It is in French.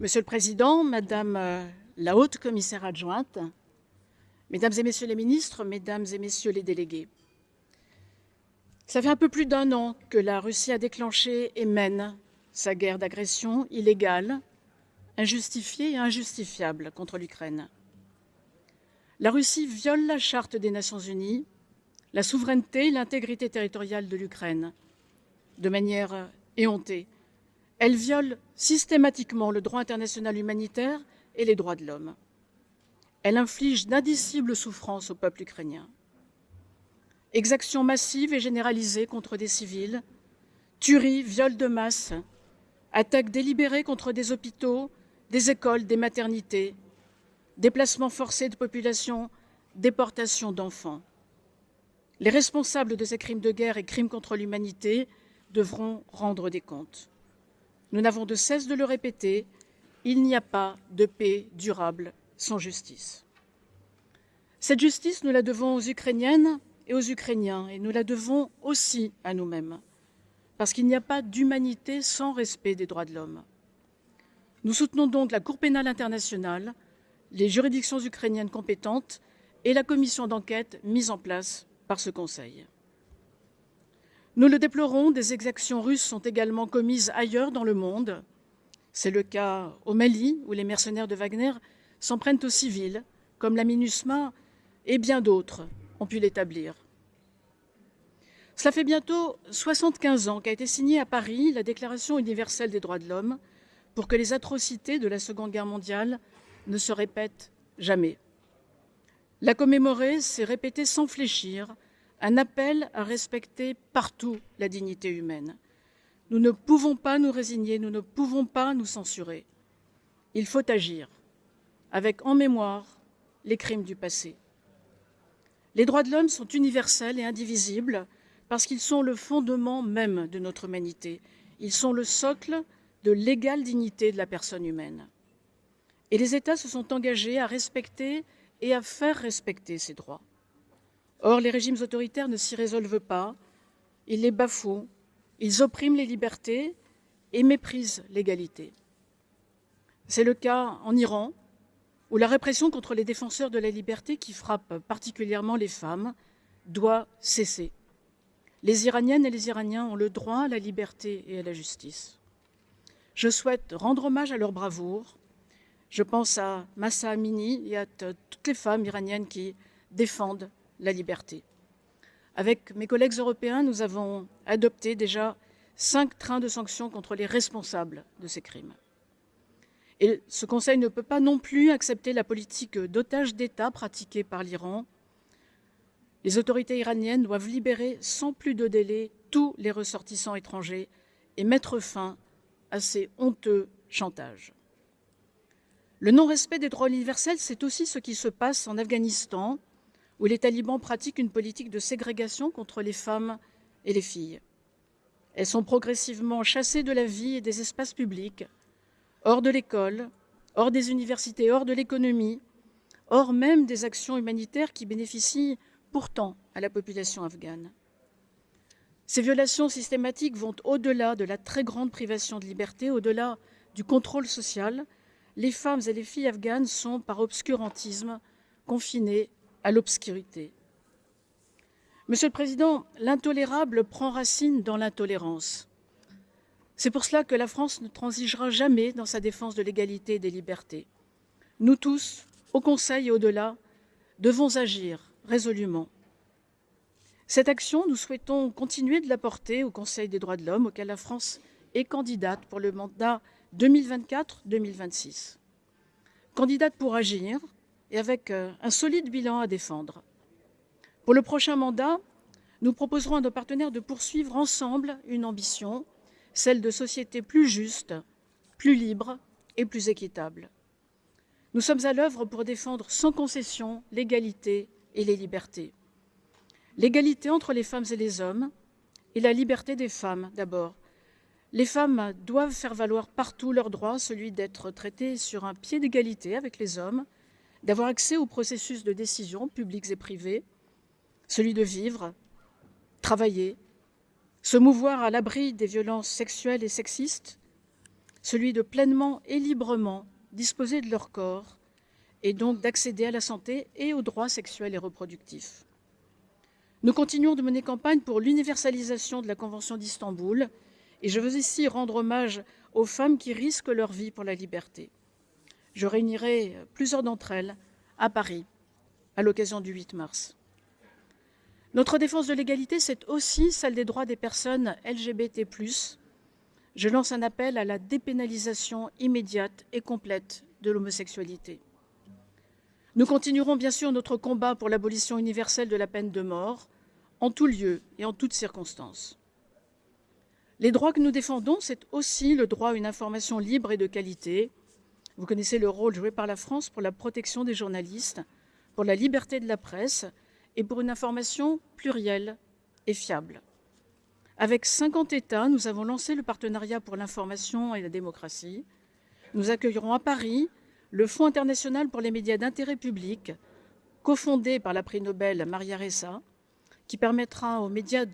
Monsieur le Président, Madame euh, la haute commissaire adjointe, Mesdames et Messieurs les ministres, Mesdames et Messieurs les délégués, ça fait un peu plus d'un an que la Russie a déclenché et mène sa guerre d'agression illégale, injustifiée et injustifiable contre l'Ukraine. La Russie viole la charte des Nations Unies, la souveraineté et l'intégrité territoriale de l'Ukraine de manière éhontée. Elle viole systématiquement le droit international humanitaire et les droits de l'homme. Elle inflige d'indicibles souffrances au peuple ukrainien. Exactions massives et généralisées contre des civils, tueries, viols de masse, attaques délibérées contre des hôpitaux, des écoles, des maternités, déplacements forcés de population, déportation d'enfants. Les responsables de ces crimes de guerre et crimes contre l'humanité devront rendre des comptes. Nous n'avons de cesse de le répéter, il n'y a pas de paix durable sans justice. Cette justice, nous la devons aux Ukrainiennes et aux Ukrainiens, et nous la devons aussi à nous-mêmes, parce qu'il n'y a pas d'humanité sans respect des droits de l'homme. Nous soutenons donc la Cour pénale internationale, les juridictions ukrainiennes compétentes et la commission d'enquête mise en place par ce Conseil. Nous le déplorons, des exactions russes sont également commises ailleurs dans le monde. C'est le cas au Mali, où les mercenaires de Wagner s'en prennent aux civils, comme la MINUSMA et bien d'autres ont pu l'établir. Cela fait bientôt 75 ans qu'a été signée à Paris la Déclaration universelle des droits de l'homme pour que les atrocités de la Seconde Guerre mondiale ne se répètent jamais. La commémorer, c'est répéter sans fléchir un appel à respecter partout la dignité humaine. Nous ne pouvons pas nous résigner, nous ne pouvons pas nous censurer. Il faut agir avec en mémoire les crimes du passé. Les droits de l'homme sont universels et indivisibles parce qu'ils sont le fondement même de notre humanité. Ils sont le socle de l'égale dignité de la personne humaine. Et les États se sont engagés à respecter et à faire respecter ces droits. Or, les régimes autoritaires ne s'y résolvent pas, ils les bafouent, ils oppriment les libertés et méprisent l'égalité. C'est le cas en Iran, où la répression contre les défenseurs de la liberté, qui frappe particulièrement les femmes, doit cesser. Les Iraniennes et les Iraniens ont le droit à la liberté et à la justice. Je souhaite rendre hommage à leur bravoure. Je pense à Massa Amini et à toutes les femmes iraniennes qui défendent la liberté. Avec mes collègues européens, nous avons adopté déjà cinq trains de sanctions contre les responsables de ces crimes. Et ce Conseil ne peut pas non plus accepter la politique d'otage d'État pratiquée par l'Iran. Les autorités iraniennes doivent libérer sans plus de délai tous les ressortissants étrangers et mettre fin à ces honteux chantages. Le non-respect des droits universels, c'est aussi ce qui se passe en Afghanistan, où les talibans pratiquent une politique de ségrégation contre les femmes et les filles. Elles sont progressivement chassées de la vie et des espaces publics, hors de l'école, hors des universités, hors de l'économie, hors même des actions humanitaires qui bénéficient pourtant à la population afghane. Ces violations systématiques vont au-delà de la très grande privation de liberté, au-delà du contrôle social. Les femmes et les filles afghanes sont, par obscurantisme, confinées à l'obscurité. Monsieur le Président, l'intolérable prend racine dans l'intolérance. C'est pour cela que la France ne transigera jamais dans sa défense de l'égalité et des libertés. Nous tous, au Conseil et au-delà, devons agir résolument. Cette action, nous souhaitons continuer de la porter au Conseil des droits de l'homme, auquel la France est candidate pour le mandat 2024-2026. Candidate pour agir, et avec euh, un solide bilan à défendre. Pour le prochain mandat, nous proposerons à nos partenaires de poursuivre ensemble une ambition, celle de sociétés plus justes, plus libres et plus équitables. Nous sommes à l'œuvre pour défendre sans concession l'égalité et les libertés. L'égalité entre les femmes et les hommes et la liberté des femmes d'abord. Les femmes doivent faire valoir partout leur droit, celui d'être traitées sur un pied d'égalité avec les hommes, d'avoir accès aux processus de décision publics et privés, celui de vivre, travailler, se mouvoir à l'abri des violences sexuelles et sexistes, celui de pleinement et librement disposer de leur corps et donc d'accéder à la santé et aux droits sexuels et reproductifs. Nous continuons de mener campagne pour l'universalisation de la Convention d'Istanbul et je veux ici rendre hommage aux femmes qui risquent leur vie pour la liberté. Je réunirai plusieurs d'entre elles à Paris à l'occasion du 8 mars. Notre défense de l'égalité, c'est aussi celle des droits des personnes LGBT+. Je lance un appel à la dépénalisation immédiate et complète de l'homosexualité. Nous continuerons bien sûr notre combat pour l'abolition universelle de la peine de mort, en tout lieu et en toutes circonstances. Les droits que nous défendons, c'est aussi le droit à une information libre et de qualité. Vous connaissez le rôle joué par la France pour la protection des journalistes, pour la liberté de la presse et pour une information plurielle et fiable. Avec 50 États, nous avons lancé le partenariat pour l'information et la démocratie. Nous accueillerons à Paris le Fonds international pour les médias d'intérêt public, cofondé par la prix Nobel Maria Ressa, qui permettra aux médias de